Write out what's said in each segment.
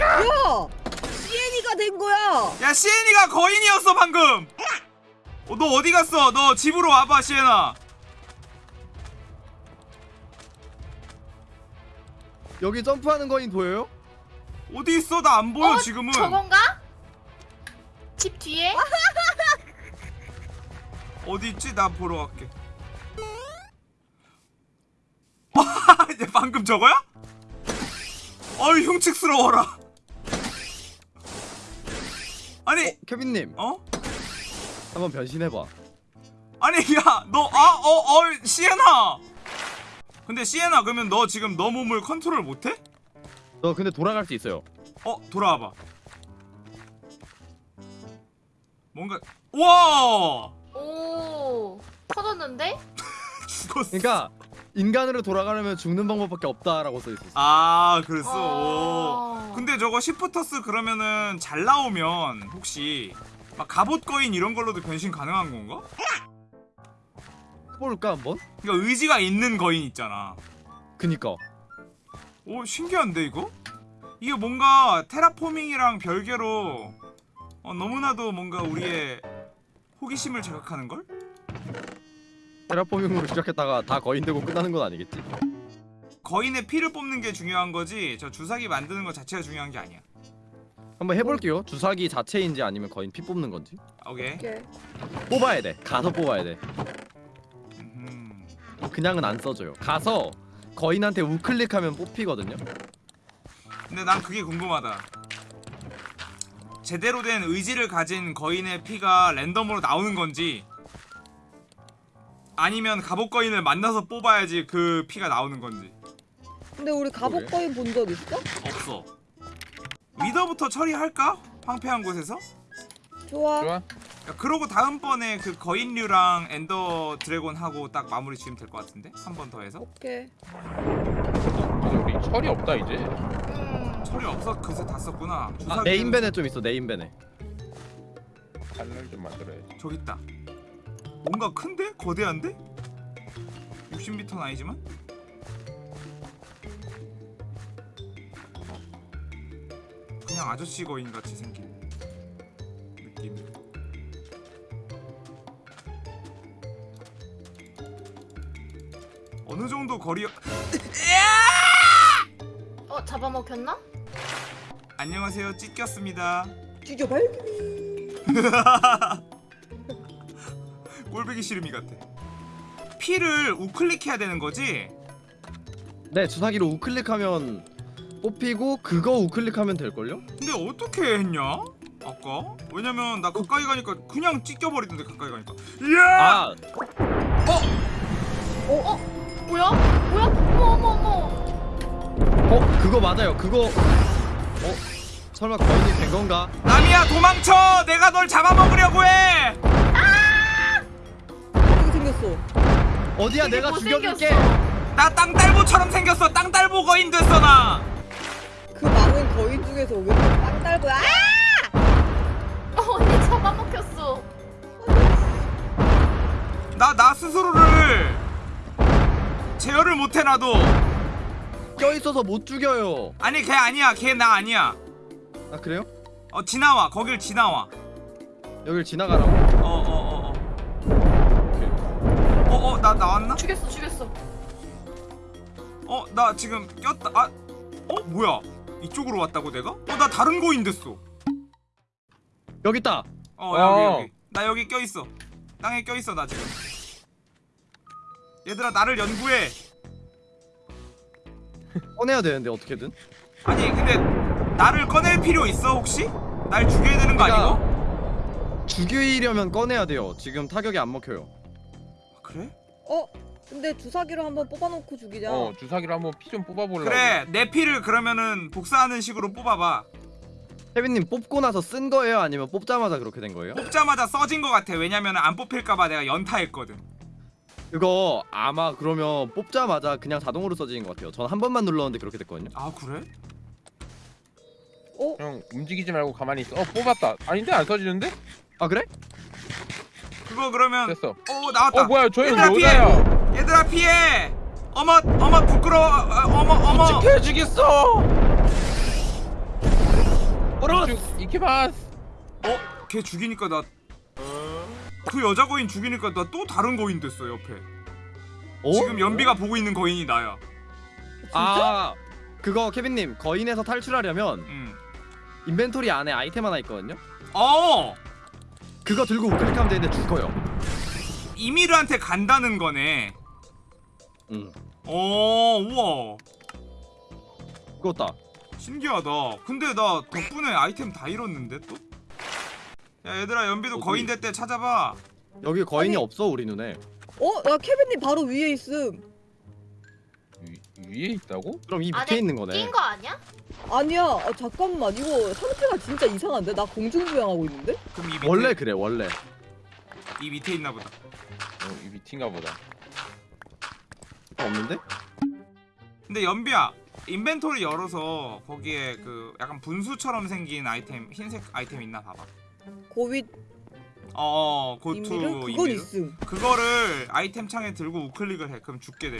야! CN이가 된 거야! 야 시엔이가 거인이었어 방금 어, 너 어디 갔어 너 집으로 와봐 시엔아 여기 점프하는 거인 보여요? 어디 있어 나 안 보여 어, 지금은 저건가? 집 뒤에? 어디 있지 나 보러 갈게 이제 방금 저거야? 어이 흉측스러워라 아니 케빈님 어? 한번 변신해봐 아니 야너아어어 시엔아 근데 시엔아 그러면 너 지금 너 몸을 컨트롤 못해? 너 근데 돌아갈 수 있어요 어 돌아와봐 뭔가 와오 터졌는데? 죽었어 그러니까 인간으로 돌아가려면 죽는 방법밖에 없다라고 써 있었어 아 그랬어 어. 오. 근데 저거 시프터스 그러면은 잘 나오면 혹시 막 갑옷 거인 이런 걸로도 변신 가능한 건가? 해볼까 한번? 그러니까 의지가 있는 거인 있잖아 그니까 오 신기한데 이거? 이게 뭔가 테라포밍이랑 별개로 어, 너무나도 뭔가 우리의 호기심을 자극하는 걸? 테라포밍으로 시작했다가 다 거인 되고 끝나는 건 아니겠지? 거인의 피를 뽑는 게 중요한 거지 저 주사기 만드는 것 자체가 중요한 게 아니야. 한번 해볼게요. 주사기 자체인지 아니면 거인 피 뽑는 건지. 오케이. 오케이. 뽑아야 돼. 가서 뽑아야 돼. 음흠. 그냥은 안 써줘요. 가서 거인한테 우클릭하면 뽑히거든요. 근데 난 그게 궁금하다. 제대로 된 의지를 가진 거인의 피가 랜덤으로 나오는 건지 아니면 갑옷 거인을 만나서 뽑아야지 그 피가 나오는 건지 근데 우리 갑옷 거인 본 적 있어? 없어 위더부터 처리할까? 황폐한 곳에서? 좋아. 좋아? 야, 그러고 다음번에 그 거인류랑 엔더 드래곤 하고 딱 마무리 지으면 될 것 같은데? 한 번 더 해서? 오케이. 어, 우리 철이 없다 이제. 음. 처리 없어? 그새 다 썼구나 아, 네임벤에 좀 있어 네임벤에 칼날 좀 만들어야지. 저기 있다 뭔가 큰데? 거대한데? 60m는 아니지만? 그냥 아저씨 거인 같이 생긴 느낌 어느 정도 거리 어 잡아먹혔나? 안녕하세요 찢겼습니다 죽여발. 꼴배기 시름이 같아 피를 우클릭해야 되는 거지? 네 주사기로 우클릭하면 뽑히고 그거 우클릭하면 될걸요? 근데 어떻게 했냐? 아까? 왜냐면 나 가까이 가니까 그냥 찢겨버리던데 가까이 가니까 이야! 아 뭐야? 뭐야? 어머 어머 어머. 어? 그거 맞아요 그거 어? 설마 거인이 된 건가? 남이야 도망쳐! 내가 널 잡아먹으려고 해! 생겼어? 어디야 내가 죽여줄게 못생겼어. 나 땅딸보처럼 생겼어 땅딸보 거인 됐어 나! 그 많은 거인 중에서 왜 빵달고야? 아! 어, 언니 잡아먹혔어. 나, 나 스스로를 제어를 못해 나도 껴있어서 못 죽여요 아니 걔 아니야 걔 나 아니야 아 그래요? 어 지나와 거길 지나와 여길 지나가라고? 나 나왔나? 죽였어 죽였어. 어 나 지금 꼈다 아 어? 뭐야 이쪽으로 왔다고 내가? 어 나 다른 거인 됐어 여기 있다 어 여기 어. 여기 나 여기 껴있어 땅에 껴있어 나 지금 얘들아 나를 연구해 꺼내야 되는데 어떻게든 아니 근데 나를 꺼낼 필요 있어 혹시? 날 죽여야 되는 거 그러니까- 아니고? 죽이려면 꺼내야 돼요 지금 타격이 안 먹혀요? 어? 근데 주사기로 한번 뽑아놓고 죽이자. 어 주사기로 한번 피 좀 뽑아보려고. 그래 내 피를 그러면은 복사하는 식으로 뽑아봐 혜빈님 뽑고 나서 쓴 거예요? 아니면 뽑자마자 그렇게 된 거예요? 뽑자마자 써진 거 같아 왜냐면 안 뽑힐까봐 내가 연타했거든 그거 아마 그러면 뽑자마자 그냥 자동으로 써지는 것 같아요 전 한 번만 눌렀는데 그렇게 됐거든요 아 그래? 어? 형 움직이지 말고 가만히 있어. 어 뽑았다. 아닌데 안 써지는데? 아 그래? 그거 그러면 됐어. 어 나왔다 어 뭐야 저형 얘들아, 피해! 여자야. 얘들아 피해 어머 어머 부끄러워 아, 어머 어머 끔찍해지겠어. 어라 이케마스. 어? 걔 죽이니까 나 그 여자 거인 죽이니까 나 또 다른 거인 됐어 옆에 어? 지금 연비가 보고 있는 거인이 나야 아 그거 케빈님 거인에서 탈출하려면 음. 인벤토리 안에 아이템 하나 있거든요. 어! 그거 들고 우클릭하면 되는데 죽어요. 이미르한테 간다는 거네 응. 어 우와 죽었다. 신기하다 근데 나 덕분에 아이템 다 잃었는데 또? 야 얘들아 연비도 어디? 거인 될 때 찾아봐 여기 거인이 아니. 없어 우리 눈에. 어? 나 케빈님 바로 위에 있음. 위, 위에 있다고? 그럼 이 밑에 안에 있는 거네. 낀 거 아니야? 아니야. 아, 잠깐만. 이거 상태가 진짜 이상한데? 나 공중부양하고 있는데? 그럼 이 밑에 원래 그래 원래. 이 밑에 있나 보다 어, 이 밑인가 보다. 없는데? 근데 연비야 인벤토리 열어서 거기에 그 약간 분수처럼 생긴 아이템 흰색 아이템 있나 봐봐 고윗 어 고투? 그건 이미르 있음. 그거를 아이템 창에 들고 우클릭을 해 그럼 죽게 돼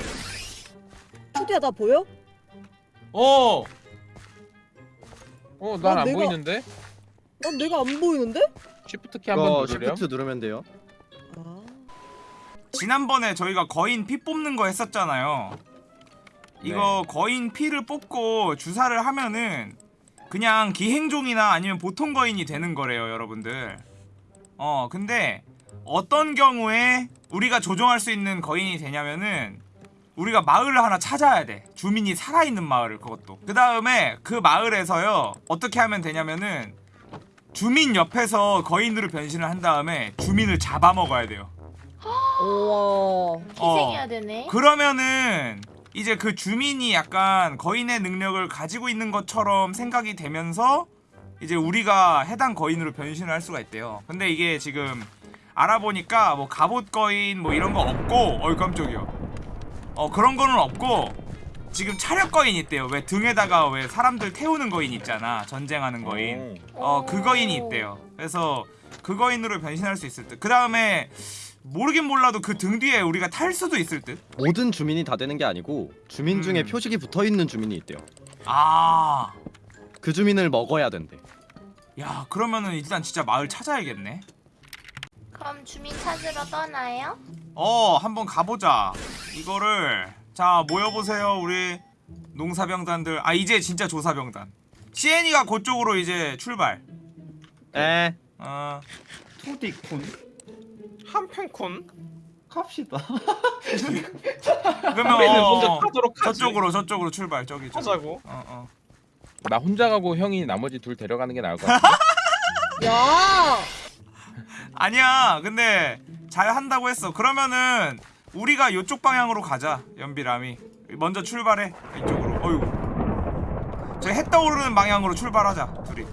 투디야 나 보여? 어. 어, 난 어, 안 내가- 보이는데? 난 내가 안 보이는데? 쉬프트 키 한 번 이거 누르렴. 시프트 누르면 돼요. 아. 지난번에 저희가 거인 피 뽑는 거 했었잖아요 이거 거인 피를 뽑고 주사를 하면은 그냥 기행종이나 아니면 보통 거인이 되는 거래요 여러분들 어 근데 어떤 경우에 우리가 조종할 수 있는 거인이 되냐면은 우리가 마을을 하나 찾아야 돼 주민이 살아있는 마을을 그것도 그 다음에 그 마을에서요 어떻게 하면 되냐면은 주민 옆에서 거인으로 변신을 한 다음에 주민을 잡아먹어야 돼요 우와. 희생해야 되네. 그러면은 이제 그 주민이 약간 거인의 능력을 가지고 있는 것처럼 생각이 되면서 이제 우리가 해당 거인으로 변신을 할 수가 있대요. 근데 이게 지금 알아보니까 뭐 갑옷 거인 뭐 이런 거 없고 어이 깜짝이야. 어 그런 거는 없고 지금 차력 거인 있대요. 왜 등에다가 왜 사람들 태우는 거인 있잖아. 전쟁하는 거인. 어 그 거인이 있대요. 그래서 그 거인으로 변신할 수 있을 듯. 그 다음에 모르긴 몰라도 그 등 뒤에 우리가 탈 수도 있을 듯. 모든 주민이 다 되는 게 아니고 주민 중에 음. 표식이 붙어 있는 주민이 있대요. 아, 그 주민을 먹어야 된대. 야 그러면은 일단 진짜 마을 찾아야겠네. 그럼 주민 찾으러 떠나요? 어, 한번 가보자. 이거를 자 모여보세요, 우리 농사병단들. 아 이제 진짜 조사병단. 시엔이가 그쪽으로 이제 출발. 에. 어, 투디쿤 한편쿤 갑시다 그러면 어, 먼저 어, 저쪽으로 저쪽으로 출발. 저기 저기. 하자고 어, 어. 나 혼자 가고 형이 나머지 둘 데려가는 게 나을 것 같아. 야! 아니야. 근데 잘 한다고 했어. 그러면은 우리가 이쪽 방향으로 가자. 연비람이 먼저 출발해. 이쪽으로. 어이구. 저해 떠오르는 방향으로 출발하자. 둘이.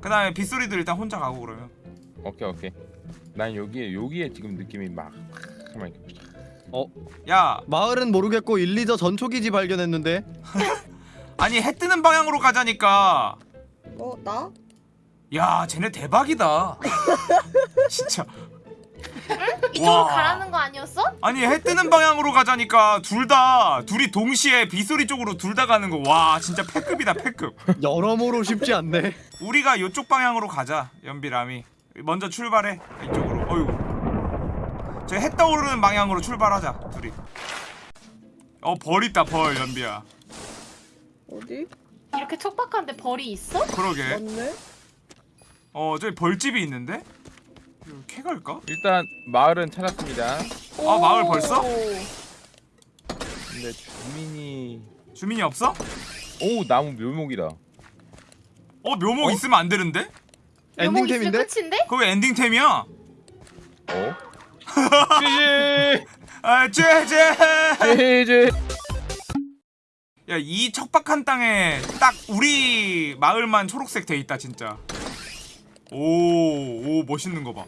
그 다음에 빗소리도 일단 혼자 가고 그러면. 오케이 오케이. 난 여기에 여기에 지금 느낌이 막 이렇게 야, 마을은 모르겠고 1, 2저 전초기지 발견했는데 아니 해 뜨는 방향으로 가자니까. 어, 나? 야, 쟤네 대박이다. 진짜. 이쪽으로 와. 가라는 거 아니었어? 아니 해 뜨는 방향으로 가자니까 둘 다 둘이 동시에 빗소리 쪽으로 둘 다 가는 거. 와, 진짜 패급이다, 패급. 여러모로 쉽지 않네. 우리가 이쪽 방향으로 가자 연비람이 먼저 출발해 이쪽으로 어이구 저해 떠오르는 방향으로 출발하자 둘이 어 벌 있다 벌 연비야 어디? 이렇게 촉박한데 벌이 있어? 그러게 맞네. 어 저기 벌집이 있는데 이거 캐 갈까? 일단 마을은 찾았습니다. 아, 마을 벌써? 근데 주민이 주민이 없어? 오 나무 묘목이다. 어 묘목 있으면 안 되는데? 엔딩템인데? 끝인데? 그거 왜 엔딩템이야? 어? 찌지 아 쟤쟤 제제 야이 척박한 땅에 딱 우리 마을만 초록색 돼 있다 진짜 오 오 멋있는 거 봐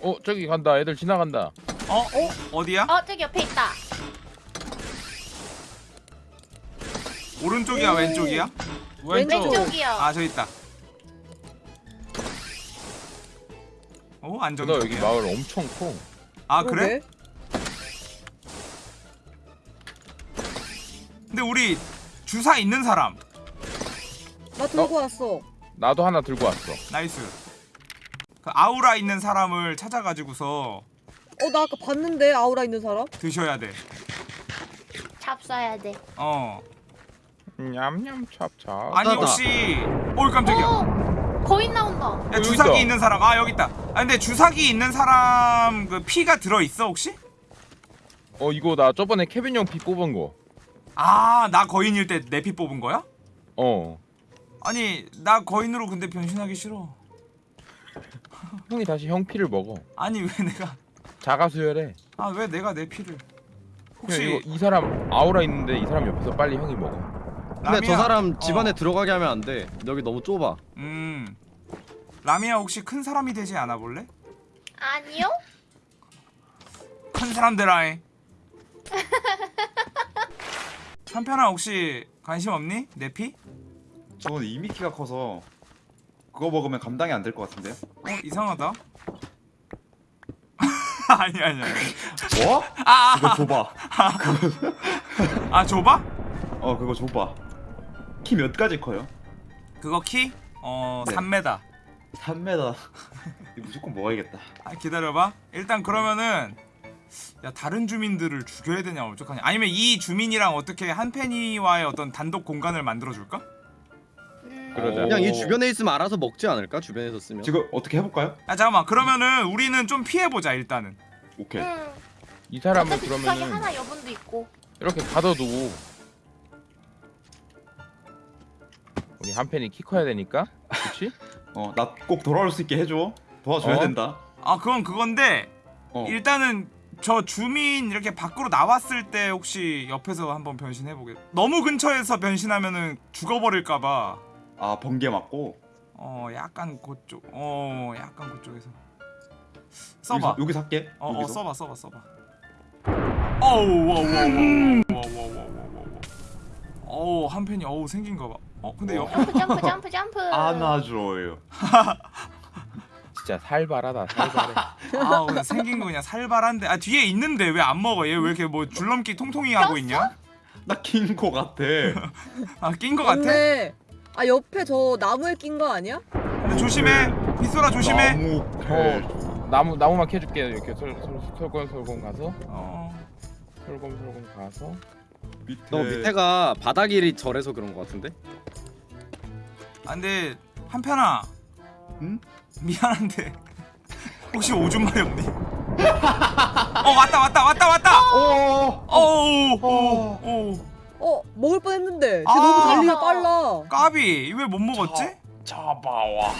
어 저기 간다. 애들 지나간다. 어? 어? 어디야? 어 저기 옆에 있다. 오른쪽이야 오. 왼쪽이야? 왼쪽 왼쪽이요. 아 저기 있다 어너 여기 안정적이야. 마을 엄청 커. 아 그래? 근데 우리 주사 있는 사람 나 들고 왔어. 나도 하나 들고 왔어. nice. 그 아우라 있는 사람을 찾아가지고서 어, 나 아까 봤는데 아우라 있는 사람? 드셔야 돼. 잡 쏴야 돼. 어. 냠냠 찹찹. 아니. 혹시 올 깜짝이야. 오! 거인 나온다. 야, 여기 주사기 있다. 있는 사람 아 여기 있다. 아 근데 주사기 있는 사람 그 피가 들어 있어 혹시? 어 이거 나 저번에 케빈 형피 뽑은 거. 아 나 거인일 때 내 피 뽑은 거야? 어. 아니 나 거인으로 근데 변신하기 싫어. 형이 다시 형 피를 먹어. 아니 왜 내가 자가 수혈해. 아 왜 내가 내 피를? 혹시 이거 이 사람 아우라 있는데 이 사람 옆에서 빨리 형이 먹어. 근데 저 라미야- 사람 집 안에 어. 들어가게 하면 안 돼. 여기 너무 좁아. 음 라미야 혹시 큰 사람이 되지 않아 볼래? 아니요? 큰 사람 되라이. 한편아 혹시 관심 없니? 내 피? 저는 이미 키가 커서 그거 먹으면 감당이 안 될 것 같은데요? 어 이상하다. 아니 아니 아니. 뭐? 아, 그거 줘봐. 아 좁아? 어 그거 줘봐. 키 몇 가지 커요? 그거 키? 어 네. 3m. 3m. 이거 무조건 먹어야겠다. 아 기다려봐. 일단 그러면은 야 다른 주민들을 죽여야 되냐 어떡하냐. 아니면 이 주민이랑 어떻게 한펜이와의 어떤 단독 공간을 만들어 줄까? 음, 그러자. 그냥 오. 이 주변에 있으면 알아서 먹지 않을까? 주변에서 쓰면. 지금 어떻게 해볼까요? 아 잠깐만. 그러면은 우리는 좀 피해 보자 일단은. 오케이. 음. 이 사람은 어차피 그러면은 하나 여분도 있고. 이렇게 가둬두고 우리 한 팬이 키 커야 되니까 그렇지? 어 나 꼭 돌아올 수 있게 해줘. 도와줘야 어? 된다. 아 그건 그건데 어. 일단은 저 주민 이렇게 밖으로 나왔을 때 혹시 옆에서 한번 변신해 보게. 너무 근처에서 변신하면은 죽어버릴까봐. 아 번개 맞고. 어 약간 그쪽. 어 약간 그쪽에서. 써봐. 여기서, 여기서 할게. 어, 어 여기서. 써봐 써봐 써봐. 어우 wow 어우 한 팬이 어우 생긴 거 봐. 어 근데 옆 점프 점프 점프 점프. 안아줘요. 진짜 살발하다 살발해 아 근데 생긴 거 그냥 살발한데 아 뒤에 있는데 왜 안 먹어 얘 왜 이렇게 뭐 줄넘기 통통이 하고 있냐? 나긴거 같아. 아 낀 거 같아? 맞네. 아 옆에 저 나무에 낀 거 아니야? 근데 조심해 빗소라 조심해. 나무 펠. 어 나무 나무만 캐줄게 이렇게 솔, 솔, 솔곤 솔곤 가서 어 솔곤 가서 밑에. 너 밑에가 바닥이 절해서 그런 거 같은데? 아, 근데 한편아 응? 미안한데 혹시 오줌 마리 없니? 어 왔다 왔다 왔다 왔다. 오. 어우 어. 어우 어 먹을 뻔했는데. 쟤 아. 너무 달리기가 빨라. 까비 왜 못 먹었지? 잡아와.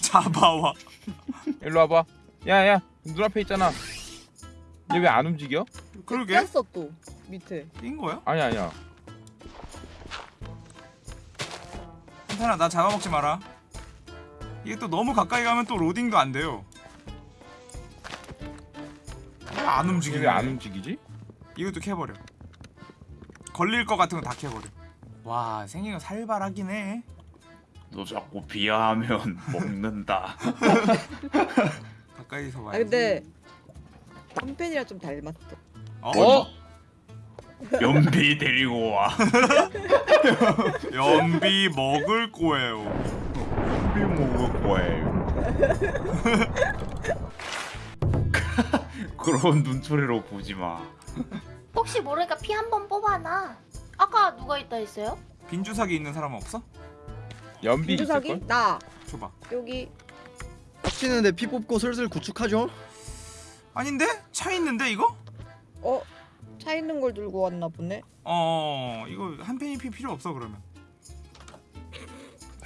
잡아와. 일로 와봐 야야 눈앞에 있잖아 얘 왜 안 움직여? 그러게 꼈어 또 밑에. 낀 거야? 아니 아니야 한편아 나 잡아먹지 마라. 이게 또 너무 가까이 가면 또 로딩도 안 돼요. 왜안얘 움직이네. 왜안 움직이지? 이것도 캐버려. 걸릴 것 같은 거 다 캐버려. 와 생긴 거 살발하긴 해. 너 자꾸 비하하면 먹는다. 가까이서 아 봐야지. 근데 한편이랑 좀 닮았어. 어? 어? 연비 데리고 와. 연비 먹을 거예요. 연비 먹을 거예요. 그런 눈초리로 보지 마. 혹시 모르니까 피 한 번 뽑아놔. 아까 누가 있다 했어요? 빈 주사기 있는 사람 없어? 연비 빈주사기? 있을걸? 나 줘봐. 여기 빡치는데 피 뽑고 슬슬 구축하죠? 아닌데? 차 있는데 이거? 어 차 있는 걸 들고 왔나 보네. 어 이거 한 펜이 피 필요 없어 그러면.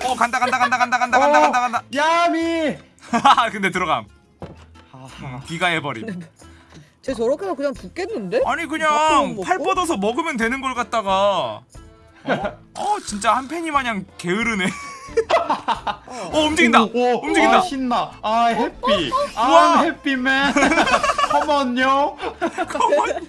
어 간다 간다 간다 간다 간다 간다 간다 간다. 야미. 하하 근데 들어감. 하하. 귀가해버림. 쟤 저렇게 해서 그냥 죽겠는데? 아니 그냥 못 팔? 뻗어서 먹으면 되는 걸 갖다가 어, 어 진짜 한 팬이 마냥 게으르네. 어. 어 움직인다. 오, 오, 움직인다. 아, 신나. 아 해피. 우와. 아 해피맨. 컴온요. 컴온.